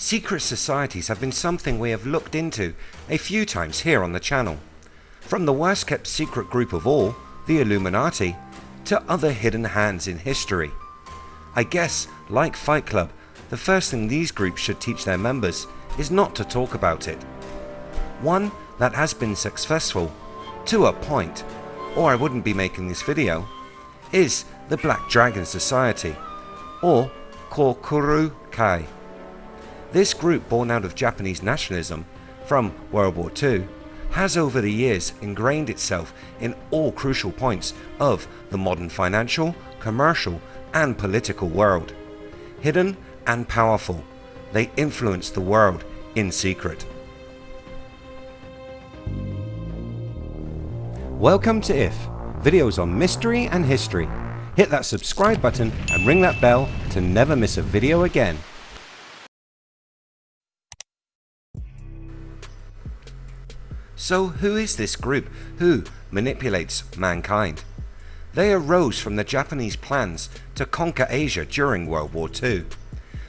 Secret societies have been something we have looked into a few times here on the channel. From the worst kept secret group of all, the Illuminati, to other hidden hands in history. I guess, like Fight Club, the first thing these groups should teach their members is not to talk about it. One that has been successful, to a point, or I wouldn't be making this video, is the Black Dragon Society, or Kokoro Kai. This group born out of Japanese nationalism from World War II has over the years ingrained itself in all crucial points of the modern financial, commercial and political world. Hidden and powerful, they influence the world in secret. Welcome to IF, videos on mystery and history. Hit that subscribe button and ring that bell to never miss a video again. So who is this group who manipulates mankind? They arose from the Japanese plans to conquer Asia during World War II.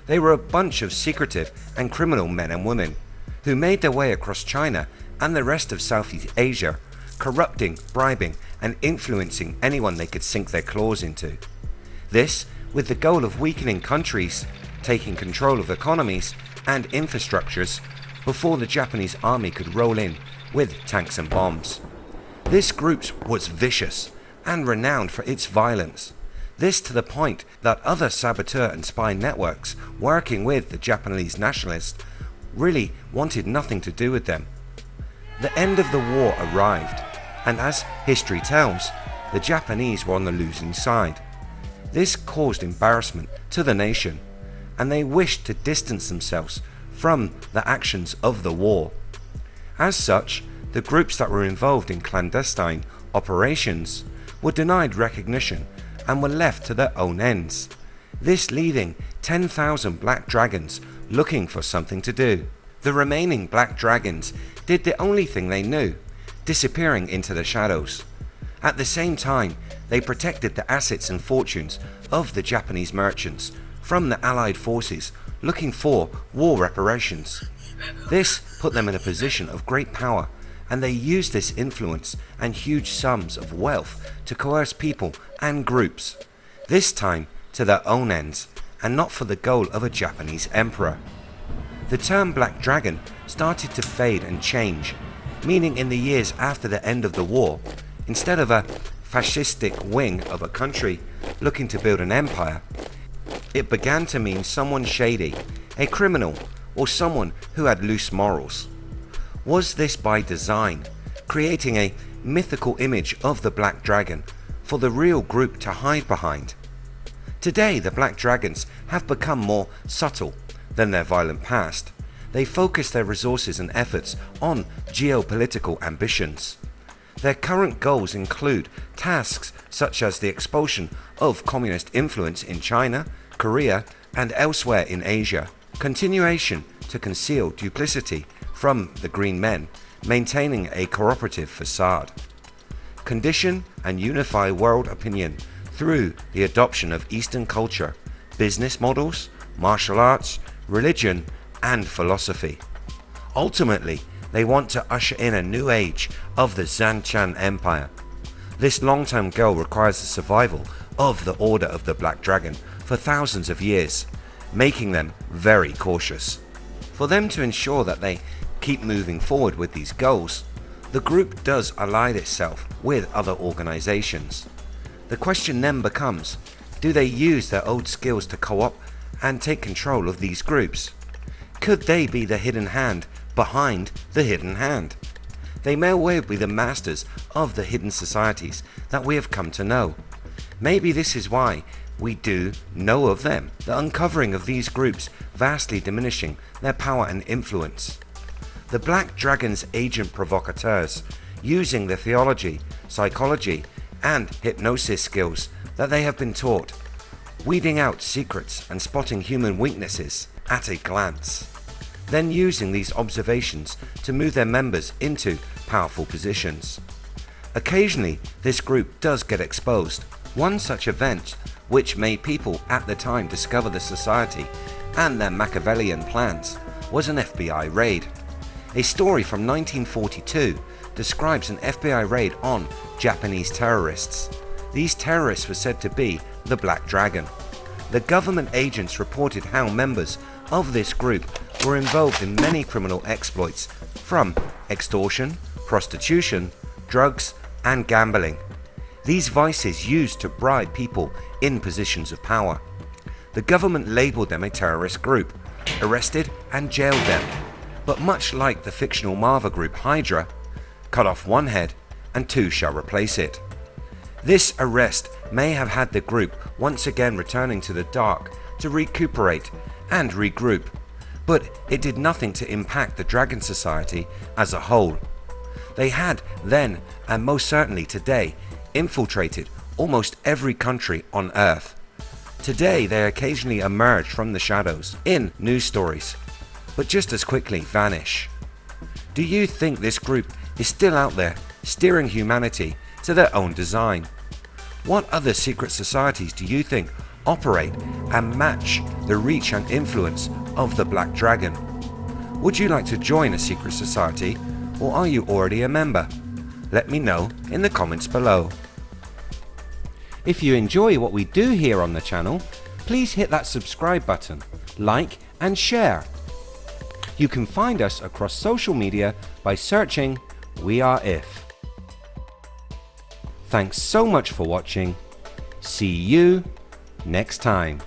They were a bunch of secretive and criminal men and women who made their way across China and the rest of Southeast Asia, corrupting, bribing and influencing anyone they could sink their claws into. This with the goal of weakening countries, taking control of economies and infrastructures before the Japanese army could roll in with tanks and bombs. This group was vicious and renowned for its violence. This to the point that other saboteur and spy networks working with the Japanese nationalists really wanted nothing to do with them. The end of the war arrived and as history tells, the Japanese were on the losing side. This caused embarrassment to the nation and they wished to distance themselves from the actions of the war. As such, the groups that were involved in clandestine operations were denied recognition and were left to their own ends. This leaving 10,000 black dragons looking for something to do. The remaining black dragons did the only thing they knew, disappearing into the shadows. At the same time they protected the assets and fortunes of the Japanese merchants from the allied forces looking for war reparations. This put them in a position of great power and they used this influence and huge sums of wealth to coerce people and groups, this time to their own ends and not for the goal of a Japanese emperor. The term Black Dragon started to fade and change, meaning in the years after the end of the war, instead of a fascistic wing of a country looking to build an empire, it began to mean someone shady, a criminal or someone who had loose morals. Was this by design, creating a mythical image of the Black Dragon for the real group to hide behind? Today the Black Dragons have become more subtle than their violent past. They focus their resources and efforts on geopolitical ambitions. Their current goals include tasks such as the expulsion of communist influence in China, Korea and elsewhere in Asia, continuation to conceal duplicity from the Green Men, maintaining a cooperative facade, condition and unify world opinion through the adoption of Eastern culture, business models, martial arts, religion and philosophy. Ultimately they want to usher in a new age of the Zanchan Empire. This long-term goal requires the survival of the Order of the Black Dragon for thousands of years, making them very cautious. For them to ensure that they keep moving forward with these goals, the group does ally itself with other organisations. The question then becomes, do they use their old skills to co-op and take control of these groups? Could they be the hidden hand behind the hidden hand? They may well be the masters of the hidden societies that we have come to know. Maybe this is why we do know of them, the uncovering of these groups vastly diminishing their power and influence. The Black Dragon's agent provocateurs using the theology, psychology and hypnosis skills that they have been taught, weeding out secrets and spotting human weaknesses at a glance, then using these observations to move their members into powerful positions. Occasionally this group does get exposed. One such event which made people at the time discover the society and their Machiavellian plans was an FBI raid. A story from 1942 describes an FBI raid on Japanese terrorists. These terrorists were said to be the Black Dragon. The government agents reported how members of this group were involved in many criminal exploits from extortion, prostitution, drugs and gambling. These vices used to bribe people in positions of power. The government labelled them a terrorist group, arrested and jailed them. But much like the fictional Marvel group Hydra, cut off one head and two shall replace it. This arrest may have had the group once again returning to the dark to recuperate and regroup, but it did nothing to impact the Dragon Society as a whole. They had then and most certainly today infiltrated almost every country on earth. Today they occasionally emerge from the shadows in news stories, but just as quickly vanish. Do you think this group is still out there steering humanity to their own design? What other secret societies do you think operate and match the reach and influence of the Black Dragon? Would you like to join a secret society or are you already a member? Let me know in the comments below. If you enjoy what we do here on the channel, please hit that subscribe button, like and share. You can find us across social media by searching We Are If. Thanks so much for watching. See you next time.